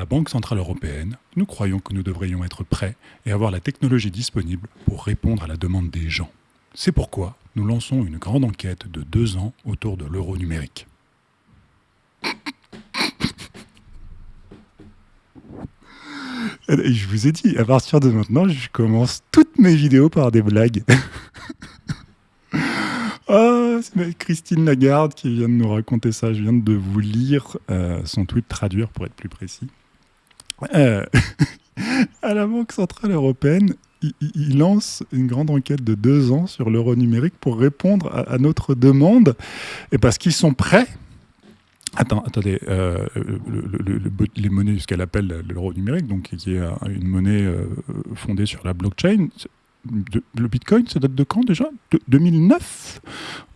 la Banque Centrale Européenne, nous croyons que nous devrions être prêts et avoir la technologie disponible pour répondre à la demande des gens. C'est pourquoi nous lançons une grande enquête de deux ans autour de l'euro numérique. je vous ai dit, à partir de maintenant, je commence toutes mes vidéos par des blagues. Ah, c'est Christine Lagarde qui vient de nous raconter ça. Je viens de vous lire euh, son tweet, traduire pour être plus précis. Euh, à la Banque Centrale Européenne, il, lance une grande enquête de deux ans sur l'euro numérique pour répondre à, notre demande, et parce qu'ils sont prêts. Attends, attendez, euh, les monnaies, ce qu'elle appelle l'euro numérique, donc qui est une monnaie fondée sur la blockchain, le Bitcoin, ça date de quand déjà? De 2009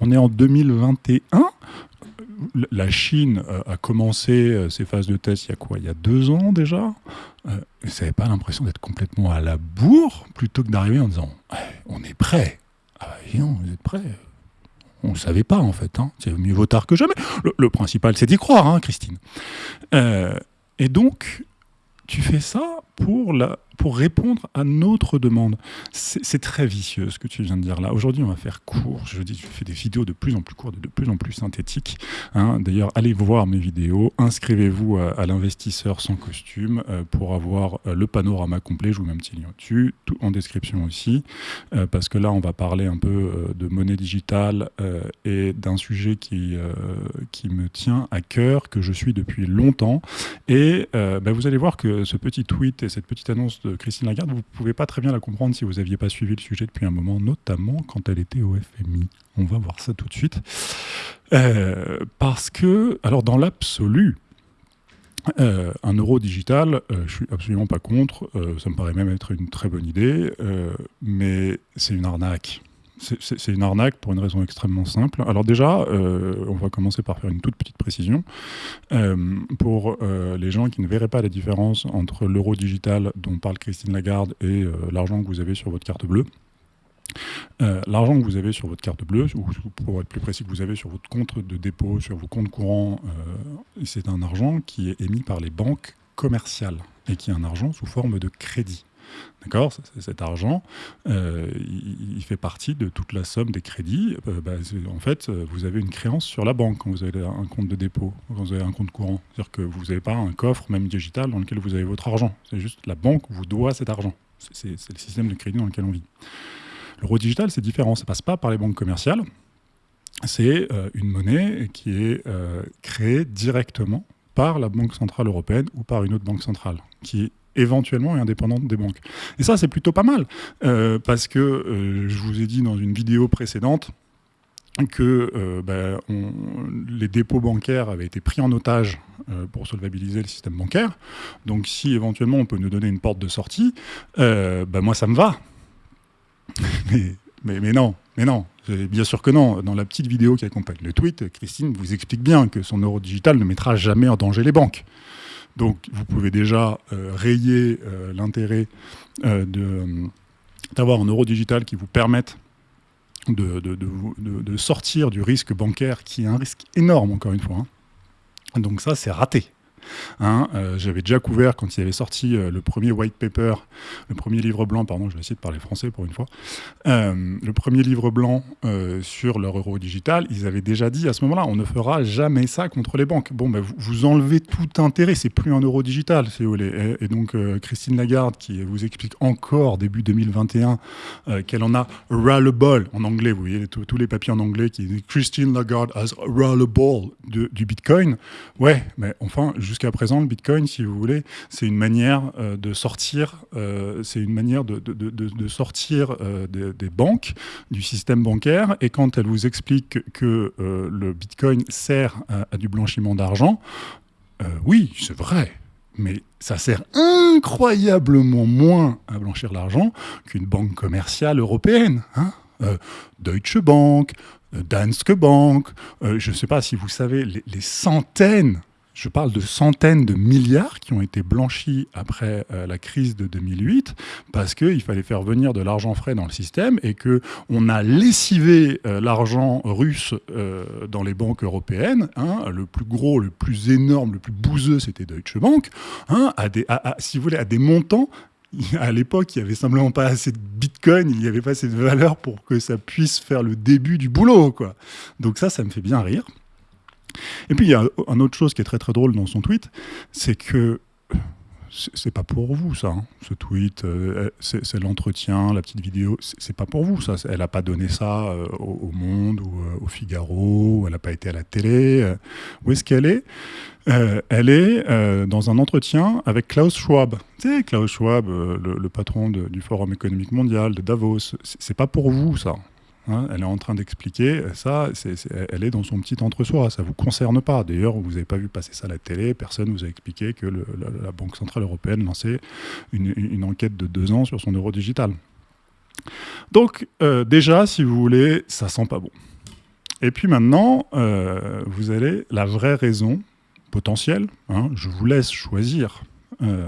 On est en 2021. La Chine euh, a commencé euh, ses phases de test il y a quoi? Il y a deux ans déjà? Euh, vous n'avez pas l'impression d'être complètement à la bourre plutôt que d'arriver en disant on est prêt. Ah, non, vous êtes prêt on ne savait pas en fait. Hein. C'est mieux vaut tard que jamais. Le, principal, c'est d'y croire, hein, Christine. et donc, tu fais ça pour la, pour répondre à notre demande. C'est très vicieux ce que tu viens de dire là. Aujourd'hui, on va faire court. Je dis, je fais des vidéos de plus en plus courtes, de plus en plus synthétiques. Hein. D'ailleurs, allez voir mes vidéos. Inscrivez-vous à, l'investisseur sans costume euh, pour avoir euh, le panorama complet. Je vous mets un petit lien dessus, tout en description aussi, euh, parce que là, on va parler un peu de monnaie digitale et d'un sujet qui, qui me tient à cœur, que je suis depuis longtemps. Et bah, vous allez voir que ce petit tweet et cette petite annonce Christine Lagarde, vous ne pouvez pas très bien la comprendre si vous n'aviez pas suivi le sujet depuis un moment, notamment quand elle était au FMI. On va voir ça tout de suite. Euh, parce que, alors dans l'absolu, euh, un euro digital, euh, je suis absolument pas contre, ça me paraît même être une très bonne idée, mais c'est une arnaque. C'est une arnaque pour une raison extrêmement simple. Alors déjà, euh, on va commencer par faire une toute petite précision. Euh, pour euh, les gens qui ne verraient pas la différence entre l'euro digital dont parle Christine Lagarde et l'argent que vous avez sur votre carte bleue, l'argent que vous avez sur votre carte bleue, ou pour être plus précis, que vous avez sur votre compte de dépôt, sur vos comptes courants, c'est un argent qui est émis par les banques commerciales et qui est un argent sous forme de crédit. D'accord Cet argent, euh, il, fait partie de toute la somme des crédits. Euh, bah, en fait, vous avez une créance sur la banque quand vous avez un compte de dépôt, quand vous avez un compte courant. C'est-à-dire que vous n'avez pas un coffre, même digital, dans lequel vous avez votre argent. C'est juste la banque vous doit cet argent. C'est le système de crédit dans lequel on vit. L'euro digital, c'est différent. Ça ne passe pas par les banques commerciales. C'est euh, une monnaie qui est créée directement par la Banque Centrale Européenne ou par une autre banque centrale, qui éventuellement et indépendante des banques. Et ça, c'est plutôt pas mal, euh, parce que euh, je vous ai dit dans une vidéo précédente que euh, ben, les dépôts bancaires avaient été pris en otage pour solvabiliser le système bancaire. Donc si éventuellement on peut nous donner une porte de sortie, ben, moi ça me va. mais, mais non, mais non, bien sûr que non. Dans la petite vidéo qui accompagne le tweet, Christine vous explique bien que son euro digital ne mettra jamais en danger les banques. Donc vous pouvez déjà euh, rayer euh, l'intérêt euh, d'avoir un euro digital qui vous permette de, sortir du risque bancaire qui est un risque énorme, encore une fois. Hein. Donc ça, c'est raté. Hein, euh, j'avais déjà couvert quand il avait sorti euh, le premier white paper, le premier livre blanc, pardon, je vais essayer de parler français pour une fois, euh, le premier livre blanc sur leur euro digital, ils avaient déjà dit à ce moment-là, on ne fera jamais ça contre les banques. Bon, ben, vous, enlevez tout intérêt, c'est plus un euro digital, si vous voulez. Et, donc, Christine Lagarde, qui vous explique encore début 2021 qu'elle en a ball en anglais, vous voyez tous les papiers en anglais qui disent Christine Lagarde has le ball du Bitcoin. Ouais, mais enfin, je jusqu'à présent, le Bitcoin, si vous voulez, c'est une manière euh, de sortir, euh, c'est une manière de, sortir euh, des, banques, du système bancaire. Et quand elle vous explique que le Bitcoin sert à, du blanchiment d'argent, oui, c'est vrai. Mais ça sert incroyablement moins à blanchir l'argent qu'une banque commerciale européenne. Hein Deutsche Bank, Danske Bank, je ne sais pas si vous savez les centaines je parle de centaines de milliards qui ont été blanchis après euh, la crise de 2008 parce qu'il fallait faire venir de l'argent frais dans le système et qu'on a lessivé euh, l'argent russe euh, dans les banques européennes. Hein. le plus gros, le plus énorme, le plus bouseux, c'était Deutsche Bank, hein, à des, si vous voulez, à des montants à l'époque, il n'y avait simplement pas assez de bitcoin, il n'y avait pas assez de valeur pour que ça puisse faire le début du boulot. Donc ça, ça me fait bien rire. Et puis il y a une autre chose qui est très très drôle dans son tweet, c'est que c'est pas pour vous ça, hein, ce tweet, euh, c'est l'entretien, la petite vidéo, c'est pas pour vous ça. Elle n'a pas donné ça euh, au, Monde ou euh, au Figaro, elle n'a pas été à la télé. où est-ce qu'elle est, Elle est dans un entretien avec Klaus Schwab. Tu sais, Klaus Schwab, le, patron du Forum économique mondial de Davos. C'est pas pour vous ça. Hein, elle est en train d'expliquer ça, elle est dans son petit entre-soi, ça ne vous concerne pas. D'ailleurs, vous n'avez pas vu passer ça à la télé, personne ne vous a expliqué que la, Banque Centrale Européenne lançait une, enquête de deux ans sur son euro digital. Donc, euh, déjà, si vous voulez, ça sent pas bon. Et puis maintenant, euh, vous avez la vraie raison potentielle. Hein, je vous laisse choisir euh,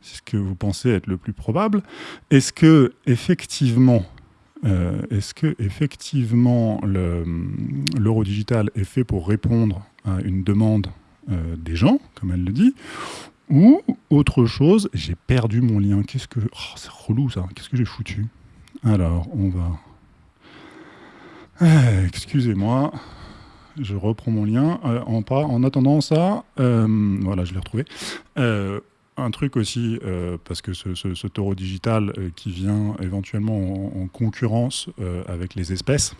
ce que vous pensez être le plus probable. Est-ce que effectivement euh, est-ce que effectivement l'euro digital est fait pour répondre à une demande euh, des gens, comme elle le dit, ou autre chose J'ai perdu mon lien. Qu'est-ce que oh, c'est relou ça Qu'est-ce que j'ai foutu? Alors, on va. Eh, excusez-moi. Je reprends mon lien. Euh, en, en attendant ça, voilà, je l'ai retrouvé un truc aussi, euh, parce que ce, taureau digital euh, qui vient éventuellement en, concurrence euh, avec les espèces,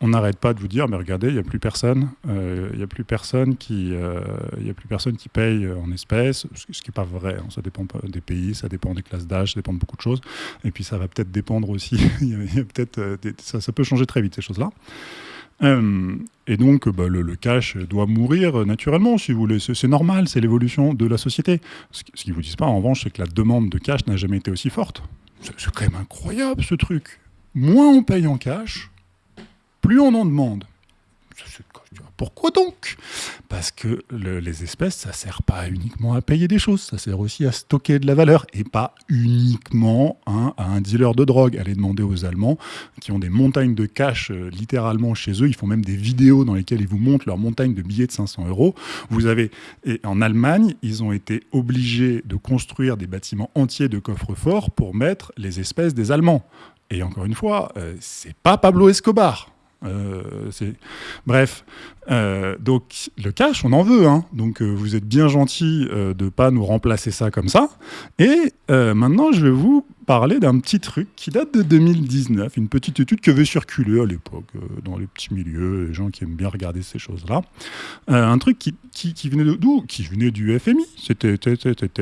on n'arrête pas de vous dire, mais regardez, il n'y a plus personne, il n'y a plus qui, a plus personne qui paye en espèces, ce, qui n'est pas vrai. Hein. ça dépend des pays, ça dépend des classes d'âge, ça dépend de beaucoup de choses. Et puis ça va peut-être dépendre aussi. peut-être, ça, peut changer très vite ces choses-là. Euh, et donc, bah, le, cash doit mourir naturellement, si vous voulez. C'est normal, c'est l'évolution de la société. Ce, qu'ils ne vous disent pas, en revanche, c'est que la demande de cash n'a jamais été aussi forte. C'est quand même incroyable, ce truc. Moins on paye en cash, plus on en demande. Pourquoi donc? Parce que les espèces, ça sert pas uniquement à payer des choses, ça sert aussi à stocker de la valeur et pas uniquement hein, à un dealer de drogue. Allez demander aux Allemands qui ont des montagnes de cash euh, littéralement chez eux. Ils font même des vidéos dans lesquelles ils vous montrent leur montagne de billets de 500 euros. Vous avez et en Allemagne, ils ont été obligés de construire des bâtiments entiers de coffres-forts pour mettre les espèces des Allemands. Et encore une fois, euh, c'est pas Pablo Escobar. Euh, Bref, euh, donc le cash, on en veut. Hein. Donc euh, vous êtes bien gentil de ne pas nous remplacer ça comme ça. Et maintenant, je vais vous parler d'un petit truc qui date de 2019, une petite étude qui avait circulé à l'époque dans les petits milieux, les gens qui aiment bien regarder ces choses-là. un truc qui, venait d'où? Qui venait du FMI. C'était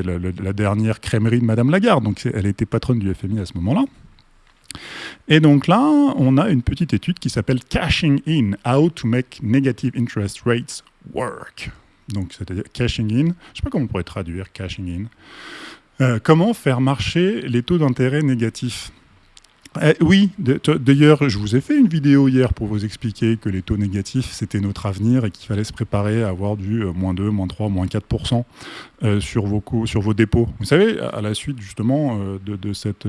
la, la, dernière crèmerie de Madame Lagarde. Donc elle était patronne du FMI à ce moment-là. Et donc là, on a une petite étude qui s'appelle Cashing In, How to Make Negative Interest Rates Work. Donc, c'est-à-dire cashing in, je ne sais pas comment on pourrait traduire cashing in. Euh, comment faire marcher les taux d'intérêt négatifs? Eh, oui, d'ailleurs, je vous ai fait une vidéo hier pour vous expliquer que les taux négatifs, c'était notre avenir et qu'il fallait se préparer à avoir du euh, moins 2, moins 3, moins 4% euh, sur, vos sur vos dépôts. Vous savez, à la suite justement euh, de, cette,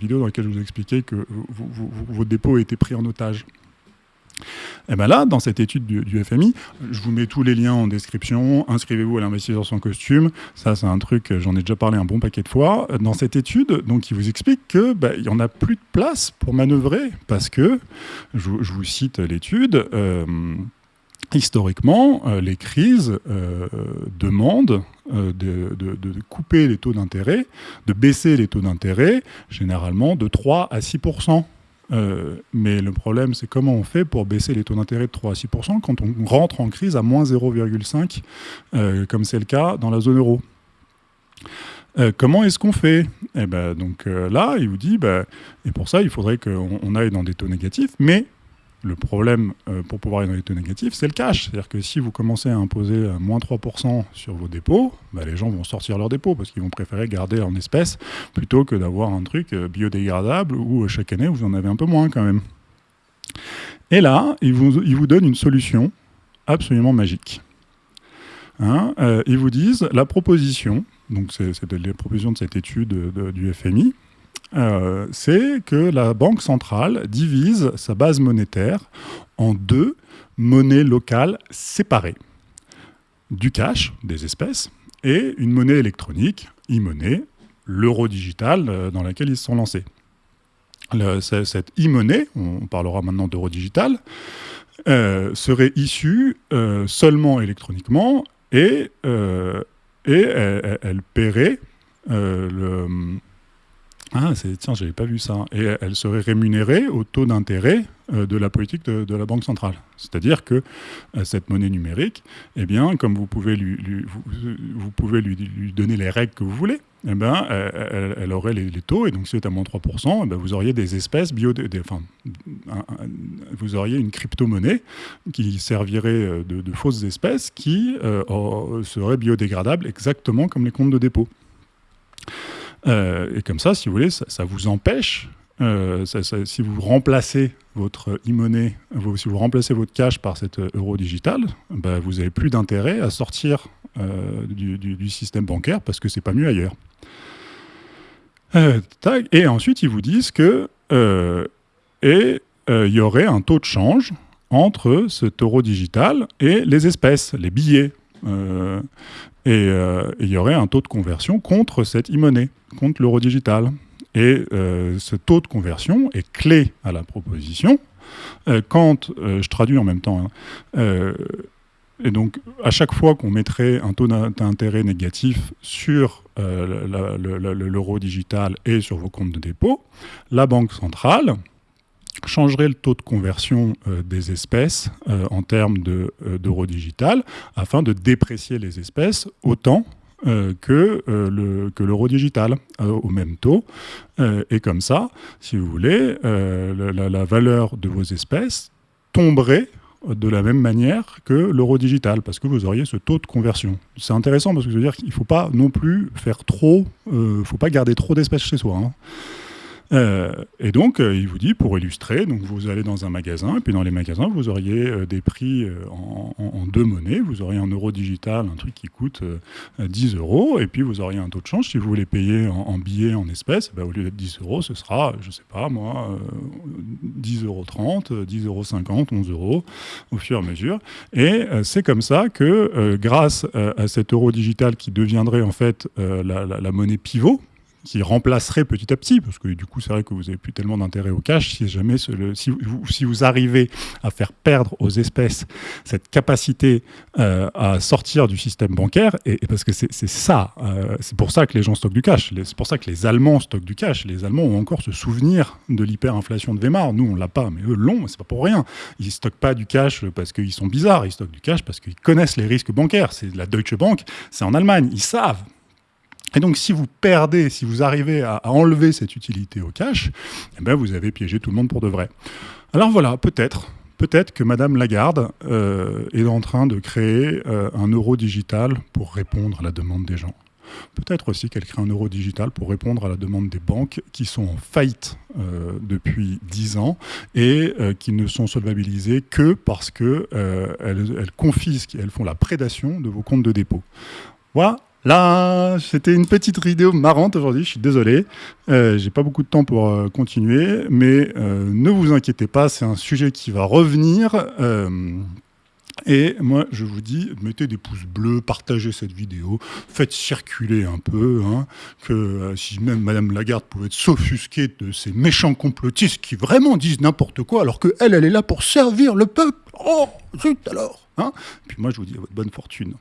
vidéo dans laquelle je vous ai expliqué que vos dépôts étaient pris en otage. Et eh bien là, dans cette étude du, FMI, je vous mets tous les liens en description. Inscrivez-vous à l'investisseur sans costume. Ça, c'est un truc, j'en ai déjà parlé un bon paquet de fois. Dans cette étude, donc, il vous explique que bah, il y en a plus de place pour manœuvrer parce que, je, vous cite l'étude. Euh, historiquement, euh, les crises euh, demandent de, de, couper les taux d'intérêt, de baisser les taux d'intérêt, généralement de 3 à 6 euh, mais le problème, c'est comment on fait pour baisser les taux d'intérêt de 3 à 6% quand on rentre en crise à moins 0,5, euh, comme c'est le cas dans la zone euro. Euh, comment est-ce qu'on fait? Et eh ben, donc là, il vous dit, bah, et pour ça, il faudrait qu'on aille dans des taux négatifs, mais le problème euh, pour pouvoir taux négatifs, c'est le cash. C'est-à-dire que si vous commencez à imposer moins 3% sur vos dépôts, bah, les gens vont sortir leurs dépôts parce qu'ils vont préférer garder en espèces plutôt que d'avoir un truc euh, biodégradable où euh, chaque année vous en avez un peu moins quand même. Et là, il vous, il vous donne une solution absolument magique. Hein, ils vous disent la proposition, donc c'est la proposition de cette étude du FMI, euh, c'est que la Banque centrale divise sa base monétaire en deux monnaies locales séparées. Du cash, des espèces, et une monnaie électronique, e-monnaie, l'euro digital euh, dans laquelle ils se sont lancés. cette e-monnaie, on parlera maintenant d'euro digital, euh, serait issue seulement électroniquement et, et elle, elle, paierait ah, tiens, j'avais pas vu ça. Et elle serait rémunérée au taux d'intérêt euh, de la politique de, la Banque centrale. C'est-à-dire que euh, cette monnaie numérique, eh bien, comme vous pouvez lui, donner les règles que vous voulez, eh ben, elle, aurait les, taux, et donc si c'est à moins 3%, eh vous auriez des espèces bio... vous auriez une crypto-monnaie qui servirait euh, de, fausses espèces qui seraient biodégradables exactement comme les comptes de dépôt. Euh, et comme ça, si vous voulez, ça, vous empêche, euh, si vous remplacez votre e-monnaie, si vous remplacez votre cash par cet euro digital, bah, vous n'avez plus d'intérêt à sortir euh, du, système bancaire parce que c'est pas mieux ailleurs. et ensuite, ils vous disent que et il y aurait un taux de change entre cet euro digital et les espèces, les billets. Euh, et il y aurait un taux de conversion contre cette e-monnaie, contre l'euro digital. Et euh, ce taux de conversion est clé à la proposition. Euh, quand je traduis en même temps, hein, et donc à chaque fois qu'on mettrait un taux d'intérêt négatif sur l'euro digital et sur vos comptes de dépôt, la Banque centrale changerait le taux de conversion euh, des espèces euh, en termes euh, d'euros digital afin de déprécier les espèces autant que l'euro digital au même taux. et comme ça, si vous voulez, la, valeur de vos espèces tomberait de la même manière que l'euro digital, parce que vous auriez ce taux de conversion. C'est intéressant parce que je veux dire qu'il ne faut pas non plus faire trop, il faut pas garder trop d'espèces chez soi. Hein. Euh, et donc, euh, il vous dit, pour illustrer, donc vous allez dans un magasin, et puis dans les magasins, vous auriez euh, des prix en, deux monnaies. Vous auriez un euro digital, un truc qui coûte 10 euros, et puis vous auriez un taux de change. Si vous voulez payer en, billets, en espèces, bah, au lieu d'être 10 euros, ce sera, je sais pas moi, 10 euros 30, 10 euros 50, 11 euros, au fur et à mesure. Et c'est comme ça que, grâce à cet euro digital qui deviendrait en fait la monnaie pivot, qui remplacerait petit à petit, parce que du coup, c'est vrai que vous n'avez plus tellement d'intérêt au cash, si jamais si, vous, arrivez à faire perdre aux espèces cette capacité euh, à sortir du système bancaire, et, parce que c'est ça, euh, c'est pour ça que les gens stockent du cash, c'est pour ça que les Allemands stockent du cash, les Allemands ont encore ce souvenir de l'hyperinflation de Weimar, nous on l'a pas, mais eux l'ont, c'est pas pour rien, ils stockent pas du cash parce qu'ils sont bizarres, ils stockent du cash parce qu'ils connaissent les risques bancaires, c'est la Deutsche Bank, c'est en Allemagne, ils savent, et donc, si vous perdez, si vous arrivez à, enlever cette utilité au cash, eh ben, vous avez piégé tout le monde pour de vrai. Alors voilà, peut-être, peut-être que Madame Lagarde euh, est en train de créer euh, un euro digital pour répondre à la demande des gens. Peut-être aussi qu'elle crée un euro digital pour répondre à la demande des banques qui sont en faillite euh, depuis 10 ans et qui ne sont solvabilisées que parce qu'elles elles confisquent, elles font la prédation de vos comptes de dépôt. Voilà, Là, c'était une petite vidéo marrante aujourd'hui, je suis désolé. Euh, J'ai pas beaucoup de temps pour euh, continuer, mais euh, ne vous inquiétez pas, c'est un sujet qui va revenir. Euh, et moi, je vous dis, mettez des pouces bleus, partagez cette vidéo, faites circuler un peu, hein, que si même Madame Lagarde pouvait s'offusquer de ces méchants complotistes qui vraiment disent n'importe quoi, alors qu'elle, elle est là pour servir le peuple. Oh, zut alors hein Puis moi, je vous dis à votre bonne fortune.